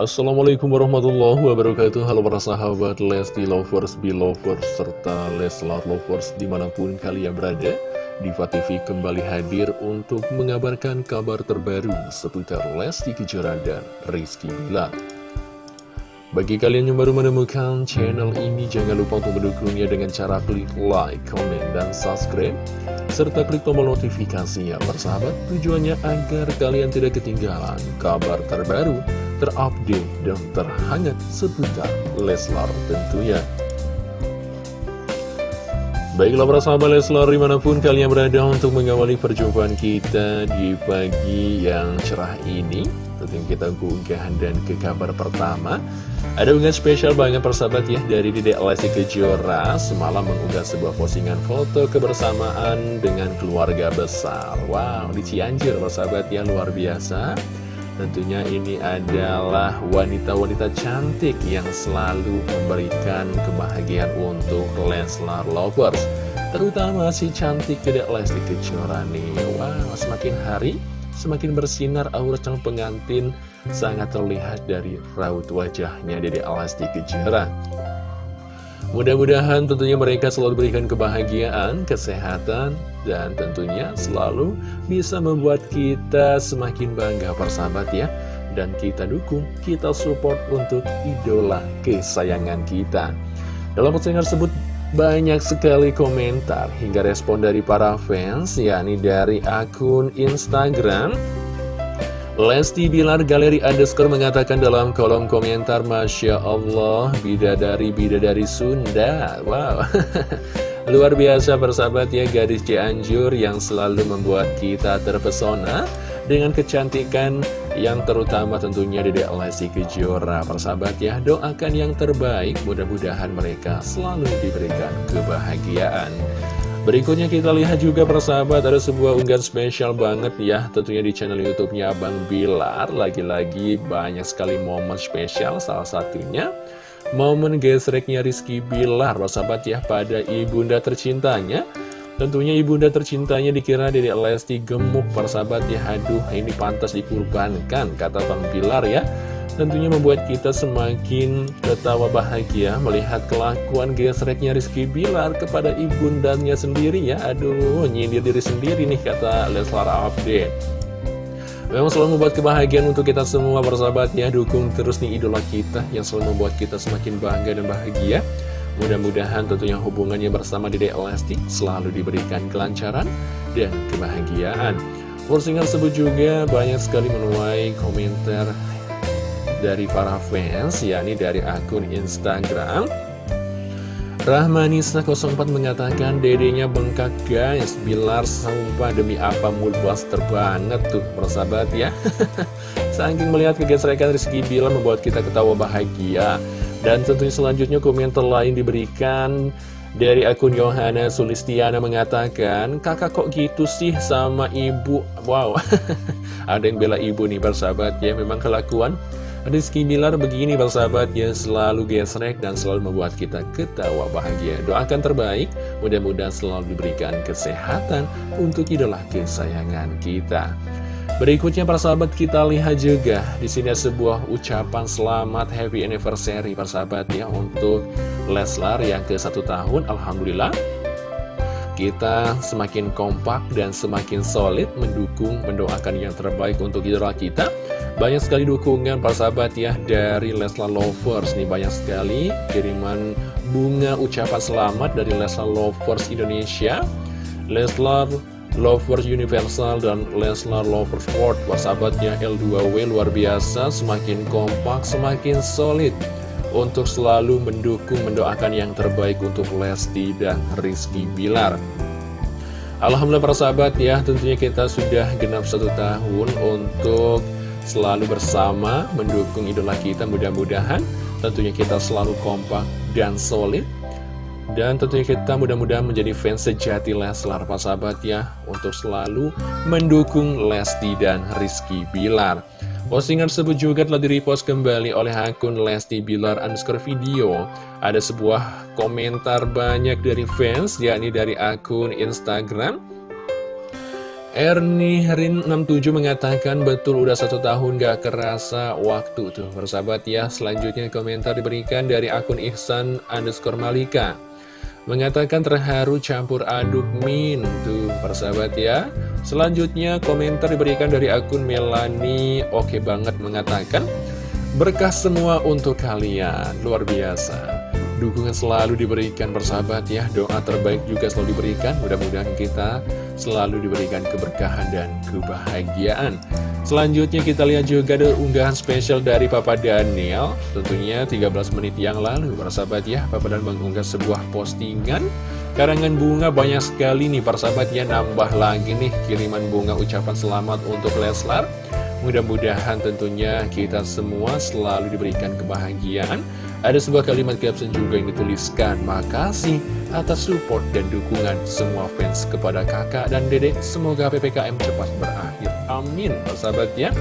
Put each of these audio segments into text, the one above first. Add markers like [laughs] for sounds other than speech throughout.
Assalamualaikum warahmatullahi wabarakatuh Halo para sahabat Lesti Lovers, Belovers, serta Leslar Lovers di mana pun kalian berada Diva TV kembali hadir untuk mengabarkan kabar terbaru seputar Lesti Kejora dan Rizky Bilar bagi kalian yang baru menemukan channel ini, jangan lupa untuk mendukungnya dengan cara klik like, comment, dan subscribe. Serta klik tombol notifikasinya, persahabat, tujuannya agar kalian tidak ketinggalan kabar terbaru, terupdate, dan terhangat seputar Leslar tentunya. Baiklah para sahabat Leslar di mana pun kalian berada untuk mengawali perjumpaan kita di pagi yang cerah ini Tentunya kita keunggahan dan ke kabar pertama. Ada unggahan spesial banget persahabat ya dari Dedek Lesti Kejora Semalam mengunggah sebuah postingan foto kebersamaan dengan keluarga besar. Wow, di Cianjur persahabat ya luar biasa Tentunya ini adalah wanita-wanita cantik yang selalu memberikan kebahagiaan untuk Leslar Lovers Terutama si cantik Dedek Lesti Kejora nih Wow, semakin hari semakin bersinar aura calon pengantin sangat terlihat dari raut wajahnya Dede Alasti Kejora. Mudah-mudahan tentunya mereka selalu berikan kebahagiaan, kesehatan, dan tentunya selalu bisa membuat kita semakin bangga persahabat ya. Dan kita dukung, kita support untuk idola kesayangan kita. Dalam postingan tersebut banyak sekali komentar hingga respon dari para fans, yakni dari akun Instagram Lesti Bilar Galeri Underscore mengatakan dalam kolom komentar Masya Allah Bidadari-bidadari Sunda. Wow. [laughs] Luar biasa persahabat ya gadis Cianjur yang selalu membuat kita terpesona Dengan kecantikan yang terutama tentunya Dede Lesti Kejora. Persahabat ya doakan yang terbaik mudah-mudahan mereka selalu diberikan kebahagiaan Berikutnya kita lihat juga persahabat ada sebuah unggahan spesial banget ya Tentunya di channel youtube-nya Abang Bilar. Lagi-lagi banyak sekali momen spesial salah satunya Momen gesreknya Rizky Bilar persahabat ya pada ibunda tercintanya. Tentunya ibunda tercintanya dikira Dedek Lesti gemuk persahabat ya. Aduh ini pantas dikurbankan kata Bang Bilar ya Tentunya membuat kita semakin ketawa bahagia melihat kelakuan gesreknya Rizky Bilar kepada ibundanya sendiri ya. Aduh, nyindir diri sendiri nih kata Leslar Update. Memang selalu membuat kebahagiaan untuk kita semua persahabatnya Dukung terus nih idola kita yang selalu membuat kita semakin bangga dan bahagia Mudah-mudahan tentunya hubungannya bersama Dede Elastik selalu diberikan kelancaran dan kebahagiaan Postingan tersebut juga banyak sekali menuai komentar dari para fans yakni dari akun Instagram. Rahmanisa04 mengatakan dedenya bengkak guys. Bilar sumpah demi apa buster banget tuh persahabat ya. [laughs] Saking melihat kegesrekan Rizky Bilar membuat kita ketawa bahagia. Dan tentunya selanjutnya komentar lain diberikan dari akun Yohana Sulistiana mengatakan Kakak kok gitu sih sama ibu? Wow. [laughs] Ada yang bela ibu nih persahabat ya. Memang kelakuan Rizky Bilar begini bersahabat ya selalu gesrek dan selalu membuat kita ketawa bahagia. Doakan terbaik, mudah-mudahan selalu diberikan kesehatan untuk idola kesayangan kita. Berikutnya para sahabat kita lihat juga di sini sebuah ucapan selamat happy anniversary persahabat ya untuk Leslar yang ke satu tahun Alhamdulillah kita semakin kompak dan semakin solid mendukung, mendoakan yang terbaik untuk idola kita. Banyak sekali dukungan para sahabat ya dari Leslar Lovers nih banyak sekali kiriman bunga ucapan selamat dari Leslar Lovers Indonesia, Leslar Lovers Universal dan Leslar Lovers World. Para sahabatnya L2W luar biasa, semakin kompak, semakin solid untuk selalu mendukung, mendoakan yang terbaik untuk Lesti dan Rizky Bilar. Alhamdulillah para sahabat ya, tentunya kita sudah genap satu tahun untuk selalu bersama mendukung idola kita mudah-mudahan tentunya kita selalu kompak dan solid dan tentunya kita mudah-mudahan menjadi fans sejati Leslar para sahabat ya untuk selalu mendukung Lesti dan Rizky Bilar Postingan tersebut juga telah direpost kembali oleh akun Lesti Bilar underscore video. Ada sebuah komentar banyak dari fans, yakni dari akun Instagram. Ernie Rin 67 mengatakan betul udah satu tahun gak kerasa waktu tuh. Bersahabat ya Selanjutnya komentar diberikan dari akun Ihsan underscore Malika. Mengatakan terharu campur aduk min tuh. Bersahabat ya. Selanjutnya komentar diberikan dari akun Melani Oke banget mengatakan Berkah semua untuk kalian. Luar biasa Dukungan selalu diberikan bersahabat ya. Doa terbaik juga selalu diberikan. Mudah-mudahan kita selalu diberikan keberkahan dan kebahagiaan. Selanjutnya kita lihat juga ada unggahan spesial dari Papa Daniel. Tentunya 13 menit yang lalu bersahabat ya. Papa Dan mengunggah sebuah postingan. Karangan bunga banyak sekali nih persahabat ya. Nambah lagi nih kiriman bunga ucapan selamat untuk Leslar. Mudah-mudahan tentunya kita semua selalu diberikan kebahagiaan ada sebuah kalimat caption juga yang dituliskan Makasih atas support dan dukungan semua fans kepada kakak dan dedek. Semoga PPKM cepat berakhir. Amin persahabatnya.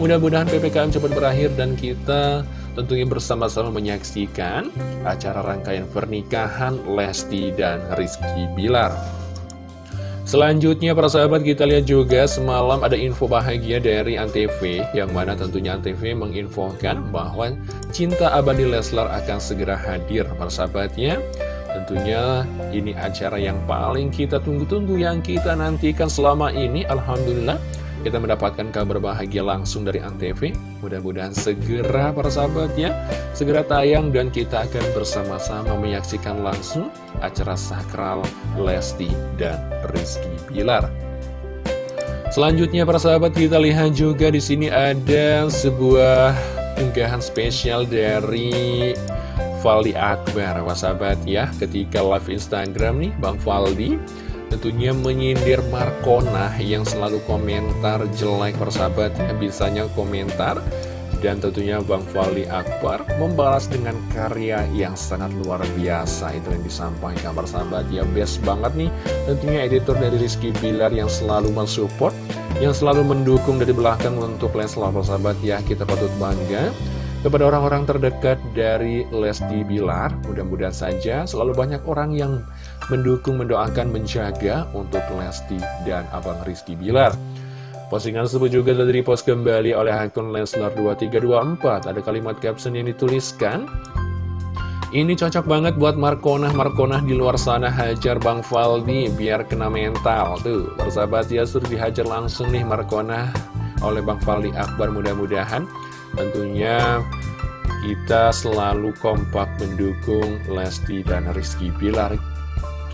Mudah-mudahan PPKM cepat berakhir dan kita tentunya bersama-sama menyaksikan acara rangkaian pernikahan Lesti dan Rizky Bilar Selanjutnya para sahabat kita lihat juga semalam ada info bahagia dari Antv Yang mana tentunya Antv menginfokan bahwa cinta abadi Leslar akan segera hadir. Para sahabatnya Tentunya ini acara yang paling kita tunggu-tunggu yang kita nantikan selama ini. Alhamdulillah kita mendapatkan kabar bahagia langsung dari Antv Mudah-mudahan segera para sahabatnya Segera tayang dan kita akan bersama-sama menyaksikan langsung Acara sakral Lesti dan Rizky Bilar. Selanjutnya para sahabat kita lihat juga di sini ada sebuah unggahan spesial dari Valdi Akbar, sahabat ya, ketika live Instagram nih, Bang Valdi tentunya menyindir Markona yang selalu komentar jelek persahabatnya bisanya komentar. Dan tentunya Bang Fali Akbar membalas dengan karya yang sangat luar biasa. Itu yang disampaikan persahabat. Ya best banget nih. Tentunya editor dari Rizky Bilar yang selalu mensupport yang selalu mendukung dari belakang untuk Leslar persahabat. Ya kita patut bangga. Kepada orang-orang terdekat dari Lesti Bilar, mudah-mudahan saja selalu banyak orang yang mendukung, mendoakan, menjaga untuk Lesti dan Abang Rizky Bilar. Postingan tersebut juga telah repost kembali oleh akun Leslar2324. Ada kalimat caption yang dituliskan, ini cocok banget buat Markona-Markona di luar sana hajar Bang Faldi biar kena mental. Tuh, persahabat ya suruh dihajar langsung nih Markona oleh Bang Faldi Akbar mudah-mudahan Tentunya kita selalu kompak mendukung Lesti dan Rizky Bilar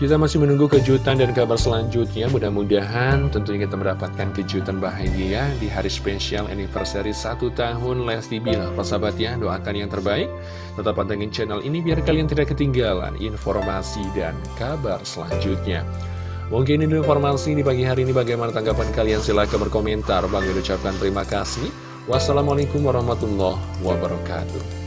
kita masih menunggu kejutan dan kabar selanjutnya. Mudah-mudahan tentunya kita mendapatkan kejutan bahagia Di hari spesial anniversary satu tahun Lesti Bilar. Persahabat ya, doakan yang terbaik. Tetap pantengin channel ini biar kalian tidak ketinggalan Informasi dan kabar selanjutnya. Mungkin ini informasi di pagi hari ini. Bagaimana tanggapan kalian? Silahkan berkomentar. Bang ucapkan terima kasih. Wassalamualaikum warahmatullahi wabarakatuh